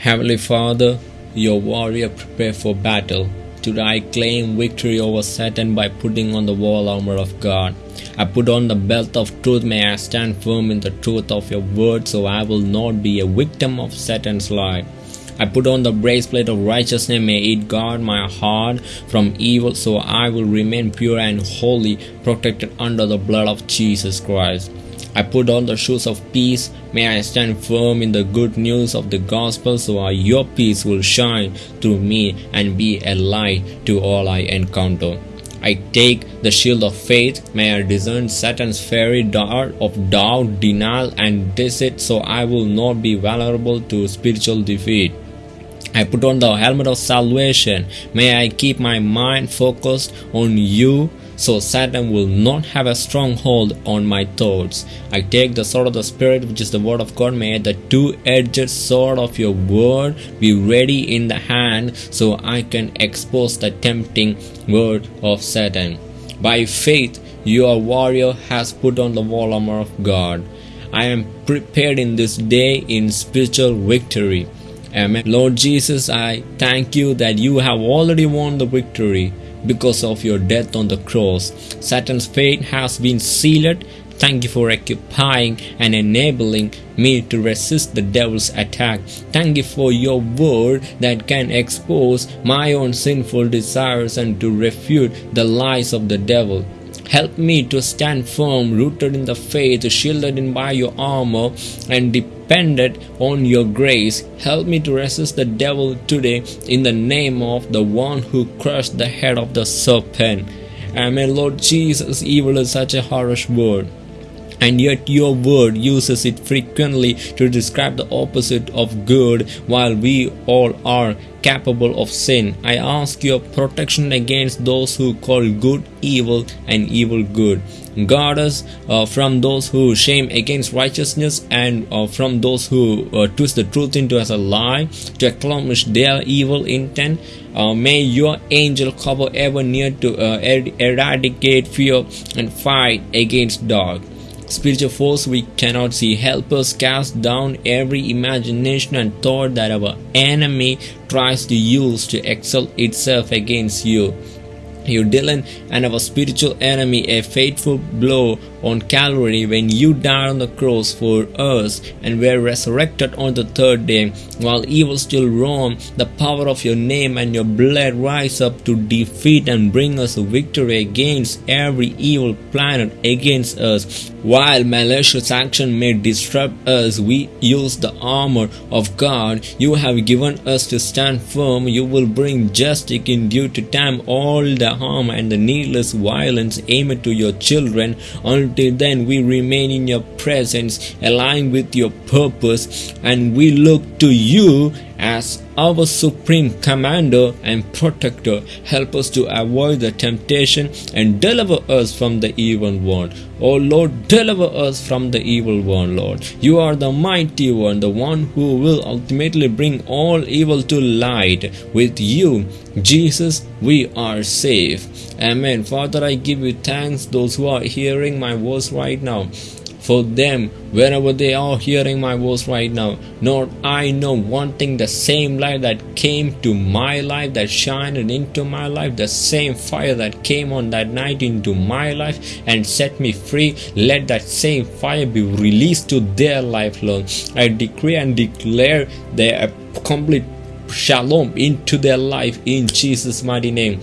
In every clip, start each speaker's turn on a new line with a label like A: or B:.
A: Heavenly Father, your warrior prepare for battle. Today I claim victory over Satan by putting on the wall armor of God. I put on the belt of truth. May I stand firm in the truth of your word so I will not be a victim of Satan's lie. I put on the breastplate of righteousness. May it guard my heart from evil so I will remain pure and holy, protected under the blood of Jesus Christ. I put on the shoes of peace. May I stand firm in the good news of the gospel so your peace will shine through me and be a light to all I encounter. I take the shield of faith. May I discern Satan's fiery dart of doubt, denial, and deceit so I will not be vulnerable to spiritual defeat. I put on the helmet of salvation. May I keep my mind focused on you so Satan will not have a stronghold on my thoughts. I take the sword of the Spirit, which is the word of God. May the two edged sword of your word be ready in the hand so I can expose the tempting word of Satan. By faith, your warrior has put on the wall armor of God. I am prepared in this day in spiritual victory. Amen. Lord Jesus, I thank you that you have already won the victory because of your death on the cross. Satan's fate has been sealed. Thank you for occupying and enabling me to resist the devil's attack. Thank you for your word that can expose my own sinful desires and to refute the lies of the devil. Help me to stand firm, rooted in the faith, shielded in by your armor, and on your grace. Help me to resist the devil today in the name of the one who crushed the head of the serpent. Amen. Lord Jesus, evil is such a harsh word and yet your word uses it frequently to describe the opposite of good while we all are capable of sin. I ask your protection against those who call good evil and evil good. Guard us uh, from those who shame against righteousness and uh, from those who uh, twist the truth into as a lie to accomplish their evil intent. Uh, may your angel cover ever near to uh, er eradicate fear and fight against dark spiritual force we cannot see. Help us cast down every imagination and thought that our enemy tries to use to excel itself against you you Dylan and our spiritual enemy a fateful blow on Calvary when you died on the cross for us and were resurrected on the third day. While evil still roam the power of your name and your blood rise up to defeat and bring us victory against every evil planet against us. While malicious action may disrupt us we use the armor of God. You have given us to stand firm. You will bring justice in due to time. All the harm and the needless violence aimed to your children until then we remain in your presence aligned with your purpose and we look to you as our supreme commander and protector help us to avoid the temptation and deliver us from the evil one. Oh lord deliver us from the evil one lord. You are the mighty one the one who will ultimately bring all evil to light. With you jesus we are safe. Amen. Father i give you thanks. Those who are hearing my voice right now for them wherever they are hearing my voice right now. Lord, I know one thing the same light that came to my life, that shined into my life, the same fire that came on that night into my life and set me free. Let that same fire be released to their life, Lord. I decree and declare their complete shalom into their life in Jesus' mighty name.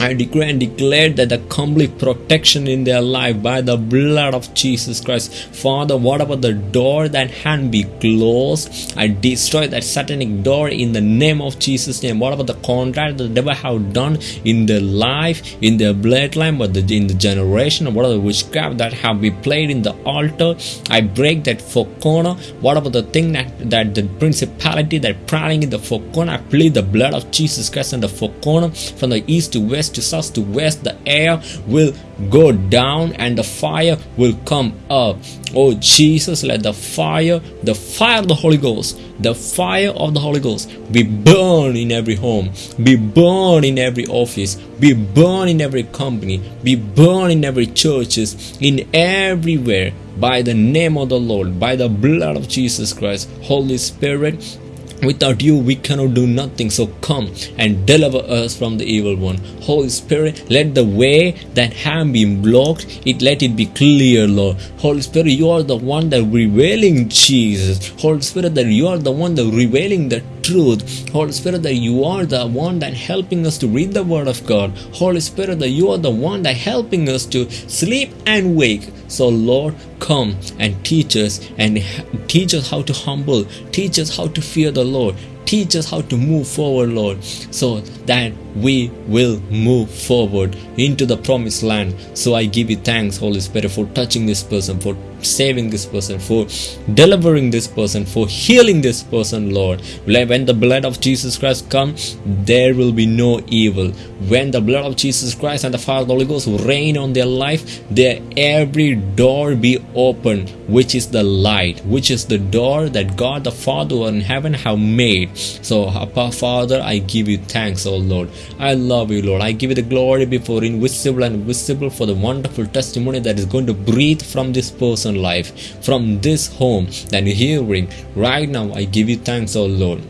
A: I decree and declare that the complete protection in their life by the blood of Jesus Christ. Father, whatever the door that can be closed, I destroy that satanic door in the name of Jesus' name. Whatever the contract the devil have done in their life, in their bloodline, but the, in the generation, the witchcraft that have been played in the altar, I break that four corner. Whatever the thing that, that the principality that prowling in the four corner, I plead the blood of Jesus Christ in the four corner from the east to west to south to west the air will go down and the fire will come up. Oh jesus let the fire the fire of the holy ghost the fire of the holy ghost be burned in every home be burned in every office be burned in every company be burned in every churches in everywhere by the name of the lord by the blood of jesus christ. Holy spirit Without you, we cannot do nothing. So come and deliver us from the evil one. Holy Spirit, let the way that have been blocked, it let it be clear, Lord. Holy Spirit, you are the one that revealing Jesus. Holy Spirit, that you are the one that revealing the truth. Holy Spirit, that you are the one that helping us to read the Word of God. Holy Spirit, that you are the one that helping us to sleep and wake. So, Lord, come and teach us and teach us how to humble, teach us how to fear the Lord, teach us how to move forward, Lord, so that we will move forward into the promised land. So I give you thanks, Holy Spirit, for touching this person, for saving this person, for delivering this person, for healing this person, Lord. When the blood of Jesus Christ comes, there will be no evil. When the blood of Jesus Christ and the Father the Holy Ghost reign on their life, their every door be open, which is the light, which is the door that God the Father in heaven have made. So, Abba Father, I give you thanks, O Lord. I love you, Lord. I give you the glory before invisible and visible for the wonderful testimony that is going to breathe from this person life, from this home that you're hearing right now. I give you thanks, oh Lord.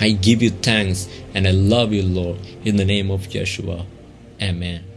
A: I give you thanks and I love you, Lord, in the name of Yeshua. Amen.